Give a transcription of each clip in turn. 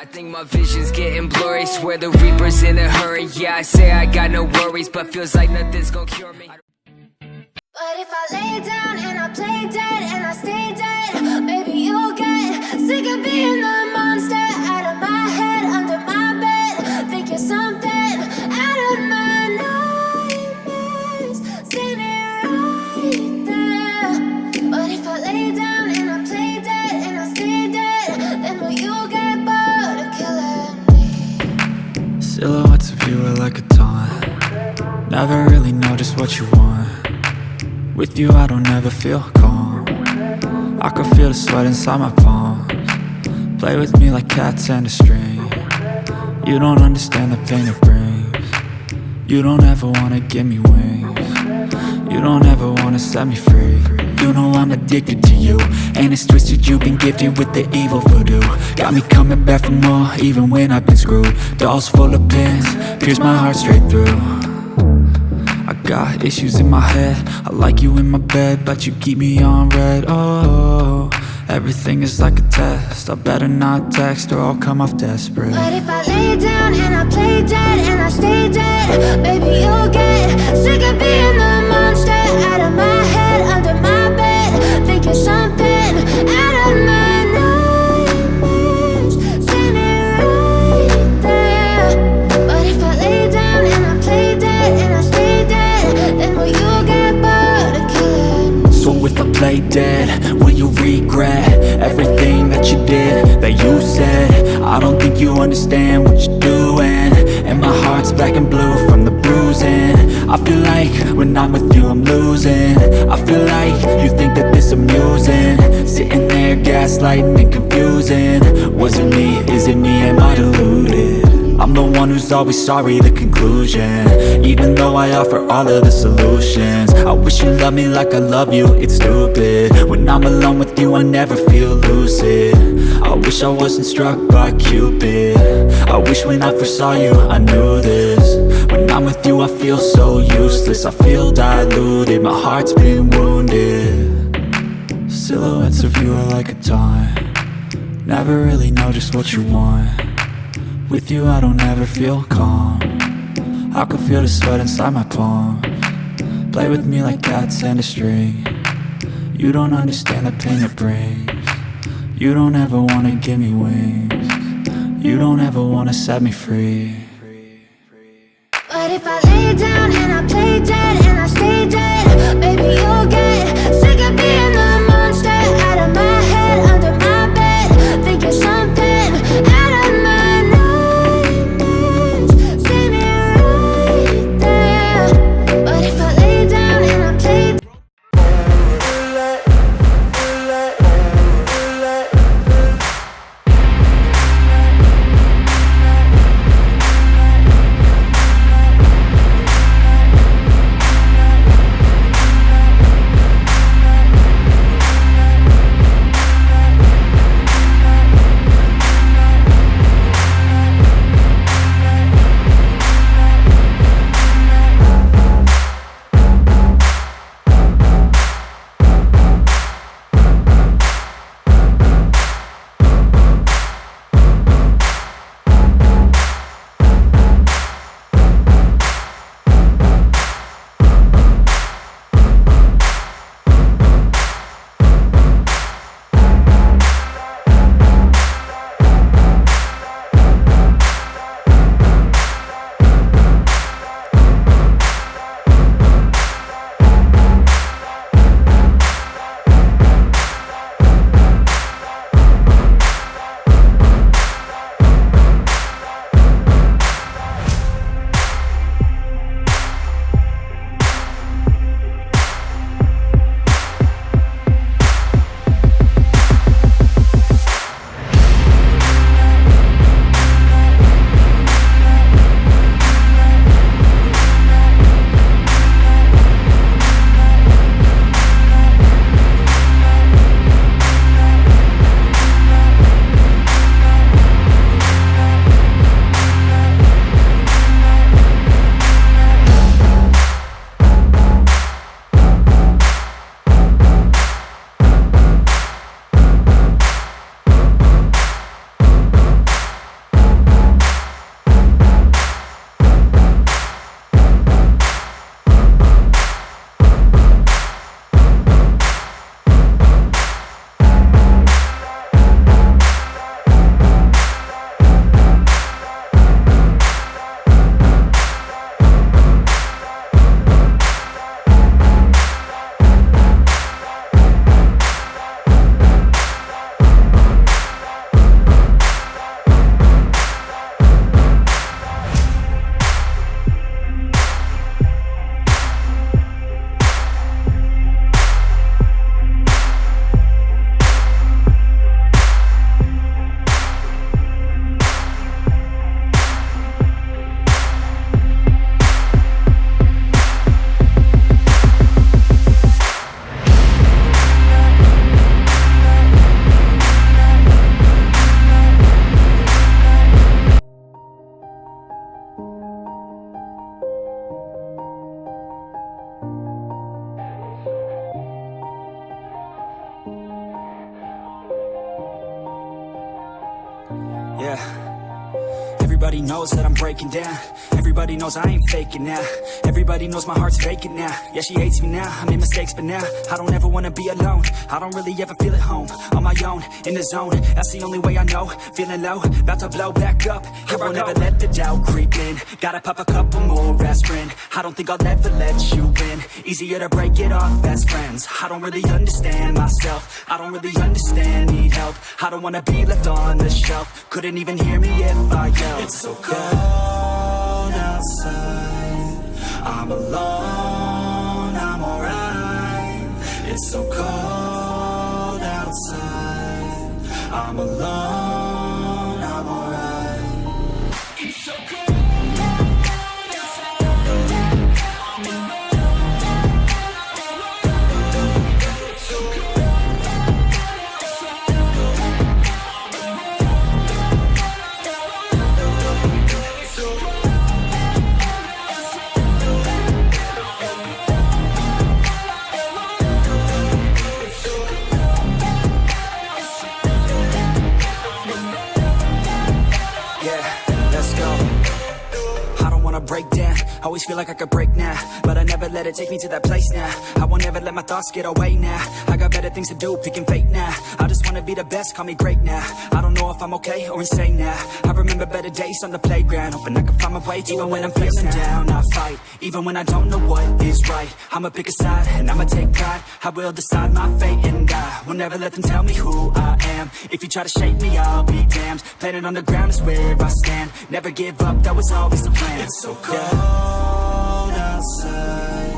I think my vision's getting blurry. Swear the reaper's in a hurry. Yeah, I say I got no worries But feels like nothing's gonna cure me. But if I lay down and I play dead and I stay dead, maybe you'll get sick of being the you I don't ever feel calm. I can feel the sweat inside my palms. Play with me like cats and a string. You don't understand the pain it brings. You don't ever wanna give me wings. You don't ever wanna set me free. You know I'm addicted to you And it's twisted you've been gifted with the evil voodoo. Got me coming back for more even when I've been screwed. Dolls full of pins, pierce my heart straight through got issues in my head. I like you in my bed But you keep me on red. Oh, everything is like a test. I better not text or I'll come off desperate. But if I lay down and I play dead and I stay dead, baby you'll get sick of being Play dead, will you regret Everything that you did, that you said? I don't think you understand what you're doing. And my heart's black and blue from the bruising. I feel like when I'm with you I'm losing. I feel like you think that this amusing. Sitting there gaslighting and confusing. Was it me, is it me, am I deluded? I'm the one who's always sorry, the conclusion. Even though I offer all of the solutions. I wish you loved me like I love you, it's stupid. When I'm alone with you, I never feel lucid. I wish I wasn't struck by Cupid. I wish when I first saw you, I knew this. When I'm with you, I feel so useless. I feel diluted, my heart's been wounded. Silhouettes of you are like a taunt. Never really know just what you want with you I don't ever feel calm. I can feel the sweat inside my palm. Play with me like cats and a string. You don't understand the pain it brings. You don't ever wanna give me wings. You don't ever wanna set me free. But if I lay down and I play dead and I stay dead, baby you'll get knows that I'm breaking down. Everybody knows I ain't faking now. Everybody knows my heart's vacant now. Yeah, she hates me now, I made mistakes but now I don't ever wanna be alone. I don't really ever feel at home. On my own, in the zone. That's the only way I know. Feeling low, about to blow back up. Here I won't never let the doubt creep in. Gotta pop a couple more aspirin. I don't think I'll ever let you in Easier to break it off best friends. I don't really understand myself. I don't really understand, need help. I don't wanna be left on the shelf. Couldn't even hear me if I yelled. It's so cold outside. I'm alone, I'm alright. It's so cold outside. I'm alone, feel like I could break now But I never let it take me to that place now. I won't ever let my thoughts get away now. I got better things to do, picking fate now. I just wanna be the best, call me great now. I don't know if I'm okay or insane now. I remember better days on the playground Hoping I can find my way to Even when I'm feeling down, I fight Even when I don't know what is right. I'ma pick a side, and I'ma take pride. I will decide my fate and I Will never let them tell me who I am. If you try to shake me, I'll be damned. Planet on the ground is where I stand. Never give up, that was always the plan. It's so cold outside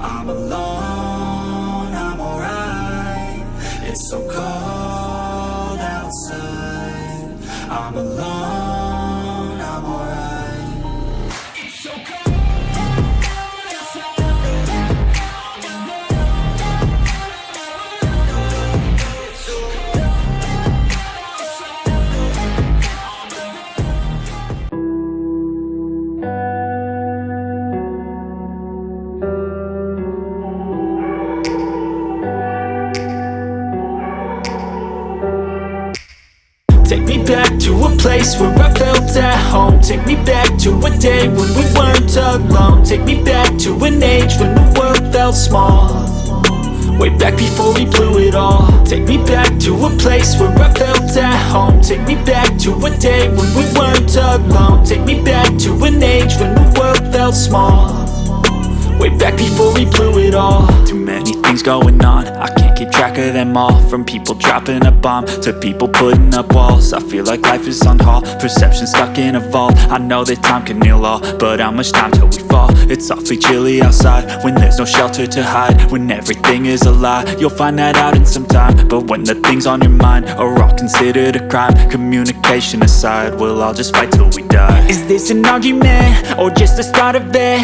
I'm alone, I'm alright. It's so cold outside. I'm alone, Take me back to a place where I felt at home. Take me back to a day when we weren't alone. Take me back to an age when the world felt small. Way back before we blew it all. Take me back to a place where I felt at home. Take me back to a day when we weren't alone. Take me back to an age when the world felt small Way back before we blew it all. Too many things going on. I can't keep track of them all. From people dropping a bomb To people putting up walls. I feel like life is on hold. Perception stuck in a vault. I know that time can heal all But how much time till we fall? It's awfully chilly outside When there's no shelter to hide. When everything is a lie You'll find that out in some time. But when the things on your mind Are all considered a crime Communication aside We'll all just fight till we die Is this an argument? Or just the start of it?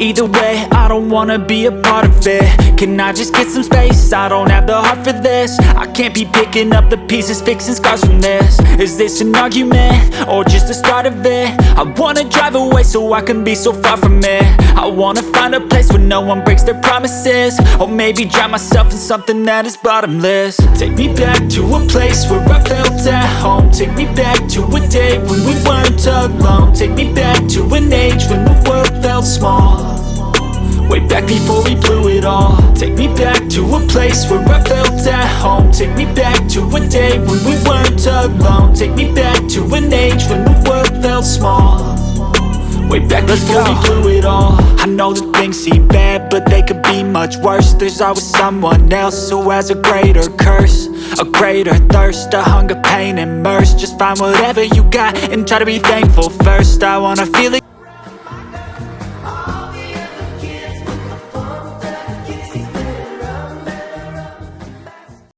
Either way, I don't wanna be a part of it Can I just get some space? I don't have the heart for this I can't be picking up the pieces Fixing scars from this Is this an argument? Or just the start of it? I wanna drive away so I can be so far from it I wanna find a place where no one breaks their promises Or maybe drown myself in something that is bottomless Take me back to a place where I felt at home Take me back to a day when we weren't Take me back to an age when the world felt small. Way back before we blew it all. Take me back to a place where I felt at home. Take me back to a day when we weren't alone. Take me back to an age when the world felt small. Way back before we blew it all. I know that things seem bad, but they could be much worse. There's always someone else who has a greater curse A greater thirst, a hunger, pain, and mercy. Just find whatever you got and try to be thankful first. I wanna feel it